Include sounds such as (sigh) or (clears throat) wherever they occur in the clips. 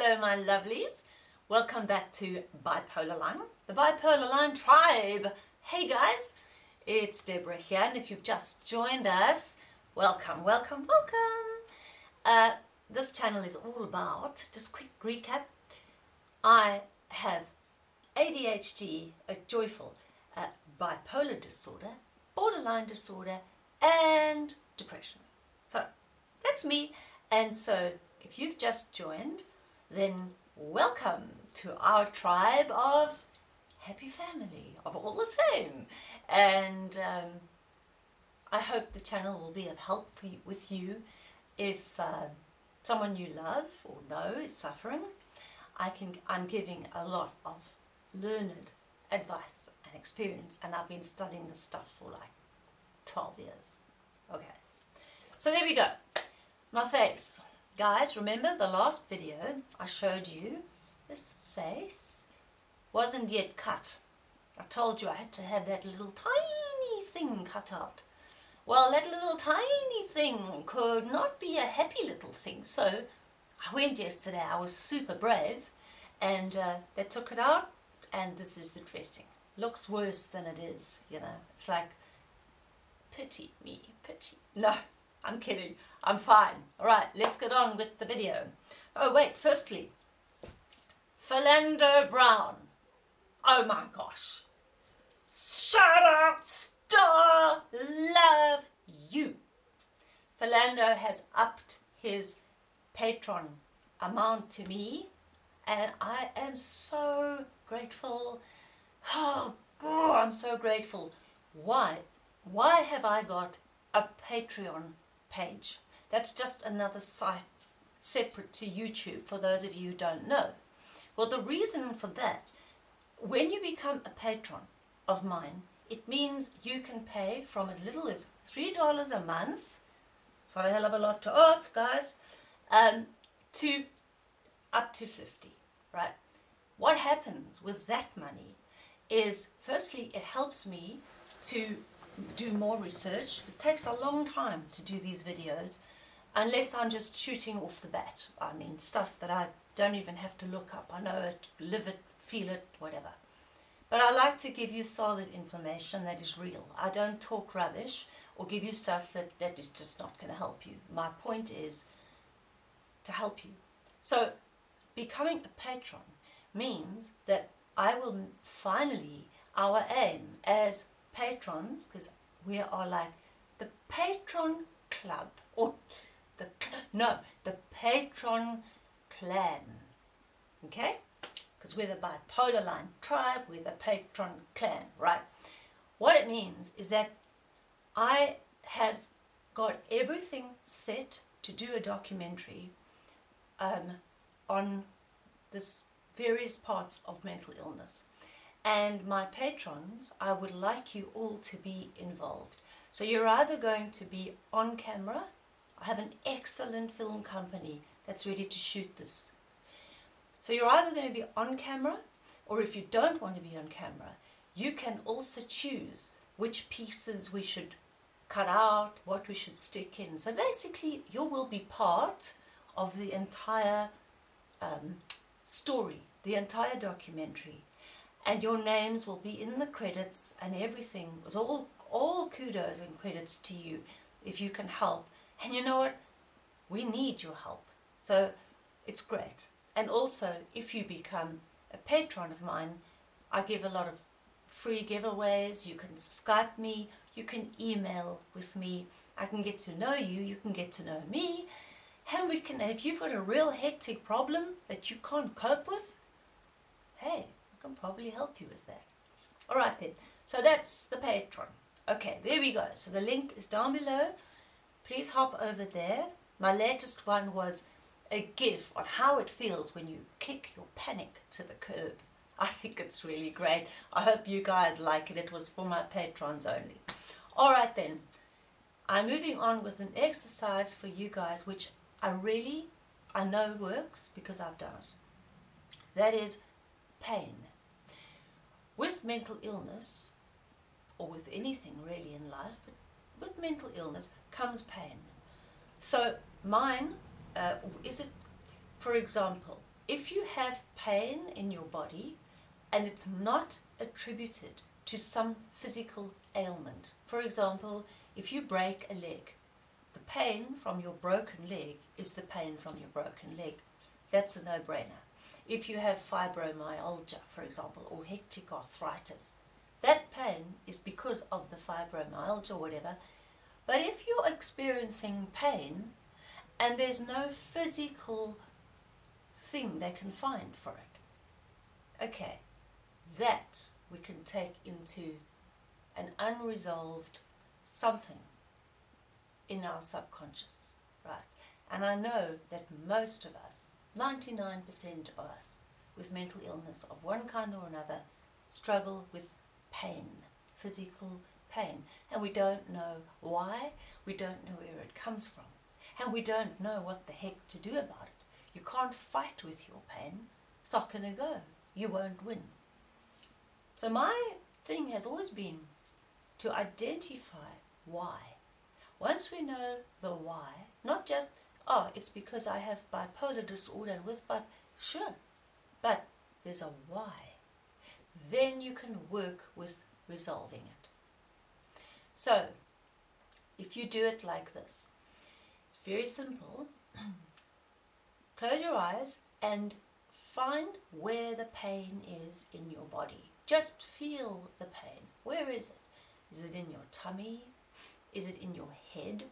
Hello my lovelies, welcome back to Bipolar Line, the Bipolar Line tribe. Hey guys, it's Deborah here and if you've just joined us, welcome, welcome, welcome. Uh, this channel is all about, just quick recap, I have ADHD, a joyful uh, bipolar disorder, borderline disorder and depression. So that's me and so if you've just joined then welcome to our tribe of happy family of all the same. And um, I hope the channel will be of help for you, with you if uh, someone you love or know is suffering. I can I'm giving a lot of learned advice and experience and I've been studying this stuff for like 12 years. Okay. So there we go. My face Guys, remember the last video I showed you this face wasn't yet cut. I told you I had to have that little tiny thing cut out. Well, that little tiny thing could not be a happy little thing. So I went yesterday, I was super brave, and uh, they took it out, and this is the dressing. Looks worse than it is, you know. It's like, pity me, pity. No, I'm kidding. I'm fine. Alright, let's get on with the video. Oh wait, firstly, Philando Brown. Oh my gosh. Shout out, star, love you. Philando has upped his Patreon amount to me and I am so grateful. Oh, God, I'm so grateful. Why? Why have I got a Patreon page. That's just another site separate to YouTube for those of you who don't know. Well, the reason for that, when you become a patron of mine, it means you can pay from as little as $3 a month, it's not a hell of a lot to ask, guys, um, to up to 50 right? What happens with that money is, firstly, it helps me to do more research. It takes a long time to do these videos unless I'm just shooting off the bat. I mean stuff that I don't even have to look up. I know it, live it, feel it, whatever. But I like to give you solid information that is real. I don't talk rubbish or give you stuff that, that is just not going to help you. My point is to help you. So becoming a patron means that I will finally, our aim as patrons, because we are like the patron club, or the, no, the patron clan, okay? Because we're the bipolar line tribe, we're the patron clan, right? What it means is that I have got everything set to do a documentary um, on this various parts of mental illness. And my patrons, I would like you all to be involved. So you're either going to be on camera, I have an excellent film company that's ready to shoot this. So you're either going to be on camera, or if you don't want to be on camera, you can also choose which pieces we should cut out, what we should stick in. So basically you will be part of the entire um, story, the entire documentary and your names will be in the credits and everything. It's all, all kudos and credits to you if you can help. And you know what? We need your help. So it's great. And also, if you become a patron of mine, I give a lot of free giveaways. You can Skype me. You can email with me. I can get to know you. You can get to know me. And we can, and if you've got a real hectic problem that you can't cope with, hey, can probably help you with that. Alright then, so that's the Patreon. Okay, there we go. So the link is down below. Please hop over there. My latest one was a GIF on how it feels when you kick your panic to the curb. (laughs) I think it's really great. I hope you guys like it. It was for my patrons only. Alright then, I'm moving on with an exercise for you guys which I really, I know works because I've done it. That is pain. With mental illness, or with anything really in life, but with mental illness comes pain. So mine, uh, is it, for example, if you have pain in your body and it's not attributed to some physical ailment, for example, if you break a leg, the pain from your broken leg is the pain from your broken leg. That's a no-brainer. If you have fibromyalgia, for example, or hectic arthritis, that pain is because of the fibromyalgia or whatever. But if you're experiencing pain and there's no physical thing they can find for it, okay, that we can take into an unresolved something in our subconscious, right? And I know that most of us, 99% of us with mental illness of one kind or another, struggle with pain, physical pain. And we don't know why, we don't know where it comes from, and we don't know what the heck to do about it. You can't fight with your pain. Not going to go. You won't win. So my thing has always been to identify why. Once we know the why, not just, oh, it's because I have bipolar disorder and with but sure, but there's a why. Then you can work with resolving it. So, if you do it like this, it's very simple. (clears throat) Close your eyes and find where the pain is in your body. Just feel the pain. Where is it? Is it in your tummy? Is it in your head?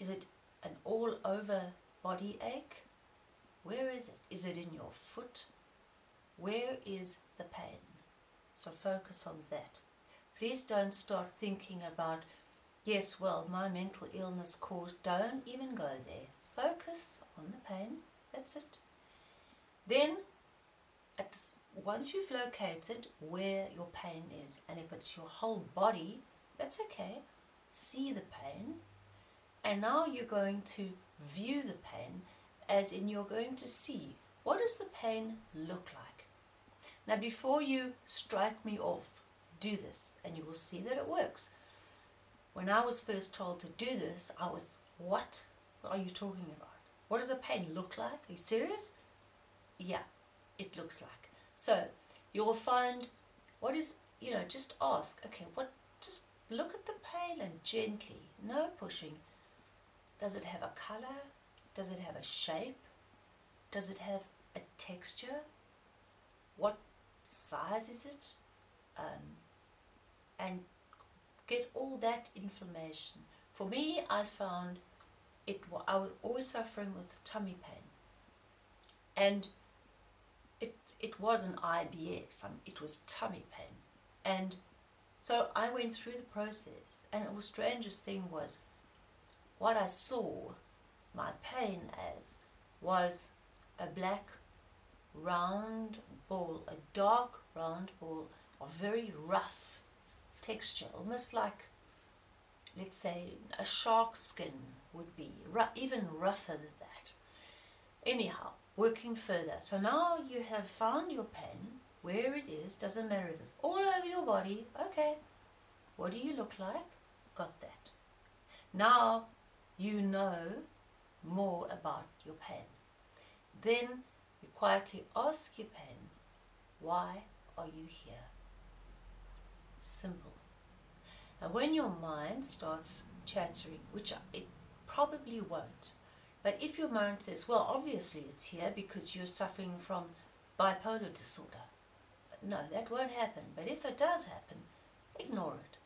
Is it an all over body ache? Where is it? Is it in your foot? Where is the pain? So focus on that. Please don't start thinking about, yes, well, my mental illness caused, don't even go there. Focus on the pain, that's it. Then, once you've located where your pain is, and if it's your whole body, that's okay. See the pain, and now you're going to view the pen as in you're going to see what does the pen look like. Now before you strike me off do this and you will see that it works. When I was first told to do this, I was, what are you talking about? What does a pen look like? Are you serious? Yeah, it looks like. So you will find what is, you know, just ask, okay, what, just look at the pen and gently, no pushing. Does it have a color? Does it have a shape? Does it have a texture? What size is it? Um, and get all that information. For me, I found it. I was always suffering with tummy pain, and it it was an IBS. it was tummy pain, and so I went through the process. And the strangest thing was, what I saw my pain as was a black round ball, a dark round ball of very rough texture, almost like, let's say, a shark skin would be, even rougher than that. Anyhow, working further. So now you have found your pen, where it is, doesn't matter if it's all over your body, okay. What do you look like? Got that. Now you know more about your pen. Then you quietly ask your pen, why are you here? Simple. And when your mind starts chattering, which it probably won't, but if your mind says, well, obviously it's here because you're suffering from bipolar disorder. No, that won't happen. But if it does happen, ignore it.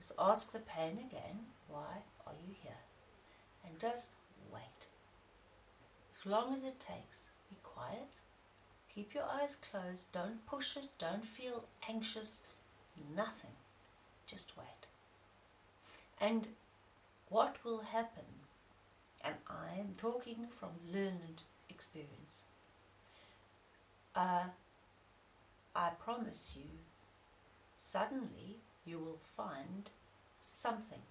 Just ask the pain again, why are you here? And just wait. As long as it takes, be quiet. Keep your eyes closed. Don't push it. Don't feel anxious. Nothing. Just wait. And what will happen, and I am talking from learned experience, uh, I promise you, suddenly you will find something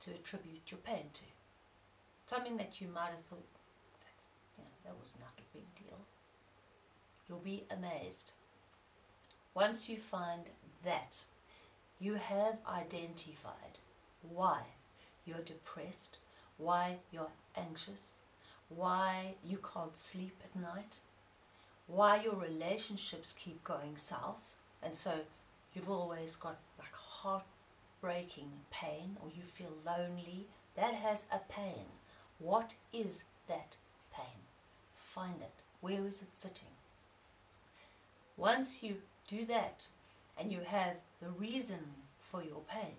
to attribute your pain to. Something that you might have thought, that's, you know, that was not a big deal. You'll be amazed. Once you find that, you have identified why you're depressed, why you're anxious, why you can't sleep at night, why your relationships keep going south, and so you've always got like heartbreaking pain or you feel lonely, that has a pain. What is that pain? Find it. Where is it sitting? Once you do that and you have the reason for your pain,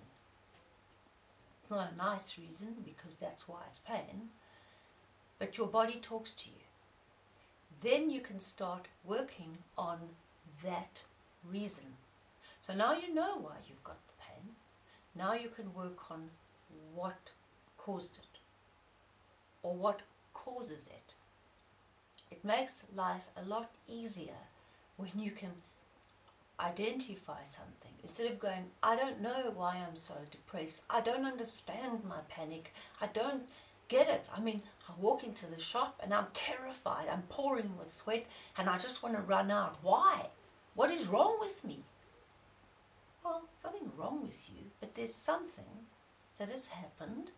not a nice reason because that's why it's pain, but your body talks to you. Then you can start working on that reason. So now you know why you've got. Now you can work on what caused it or what causes it. It makes life a lot easier when you can identify something instead of going, I don't know why I'm so depressed. I don't understand my panic. I don't get it. I mean, I walk into the shop and I'm terrified. I'm pouring with sweat and I just want to run out. Why? What is wrong with me? Nothing wrong with you, but there's something that has happened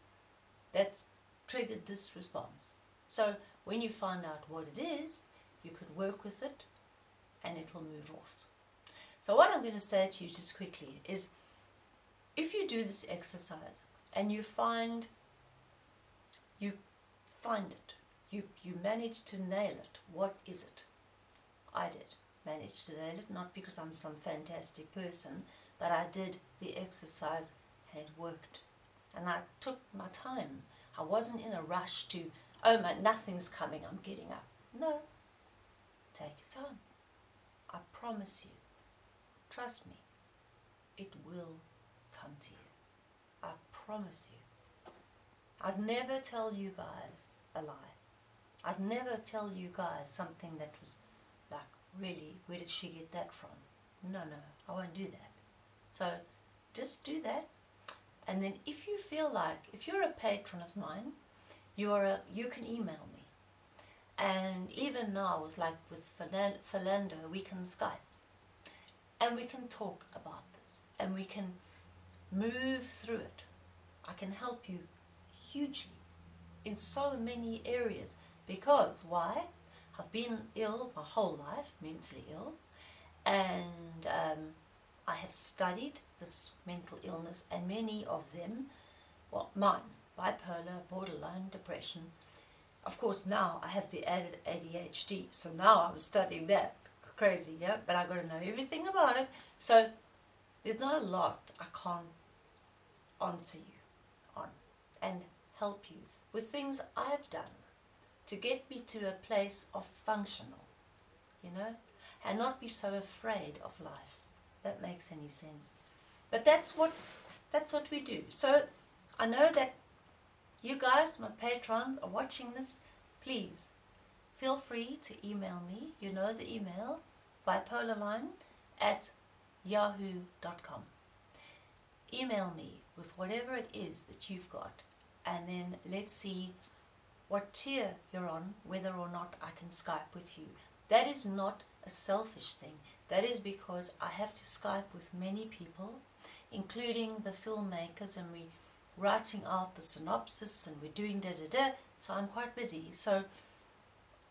that's triggered this response. So when you find out what it is, you can work with it and it'll move off. So what I'm going to say to you just quickly is if you do this exercise and you find you find it, you, you manage to nail it, what is it? I did manage to nail it, not because I'm some fantastic person, but I did the exercise and it worked. And I took my time. I wasn't in a rush to, oh my, nothing's coming, I'm getting up. No, take your time. I promise you, trust me, it will come to you. I promise you. I'd never tell you guys a lie. I'd never tell you guys something that was like, really, where did she get that from? No, no, I won't do that. So just do that. And then if you feel like, if you're a patron of mine, you're a, you can email me. And even now, like with Philando, we can Skype. And we can talk about this. And we can move through it. I can help you hugely in so many areas. Because, why? I've been ill my whole life, mentally ill. And um, I have studied this mental illness and many of them, well, mine, bipolar, borderline, depression. Of course, now I have the added ADHD, so now I'm studying that. Crazy, yeah? But i got to know everything about it. So there's not a lot I can't answer you on and help you with things I've done to get me to a place of functional, you know, and not be so afraid of life that makes any sense. But that's what that's what we do. So I know that you guys, my patrons, are watching this. Please feel free to email me. You know the email bipolarline at yahoo.com. Email me with whatever it is that you've got and then let's see what tier you're on, whether or not I can Skype with you. That is not a selfish thing. That is because I have to Skype with many people, including the filmmakers, and we're writing out the synopsis and we're doing da da da. So I'm quite busy. So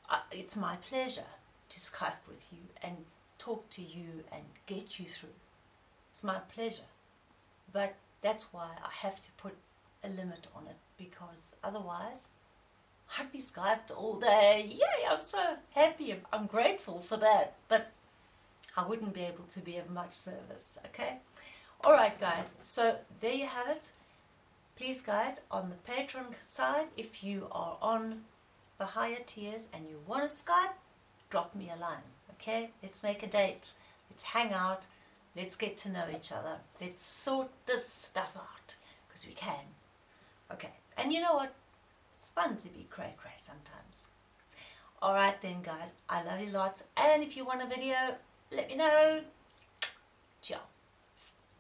I, it's my pleasure to Skype with you and talk to you and get you through. It's my pleasure. But that's why I have to put a limit on it because otherwise I'd be Skyped all day. Yay, I'm so happy. I'm grateful for that. But I wouldn't be able to be of much service, okay? Alright guys, so there you have it. Please guys, on the Patreon side, if you are on the higher tiers and you want to Skype, drop me a line, okay? Let's make a date. Let's hang out. Let's get to know each other. Let's sort this stuff out, because we can. Okay, and you know what? It's fun to be cray-cray sometimes. Alright then guys, I love you lots, and if you want a video, let me know. Ciao.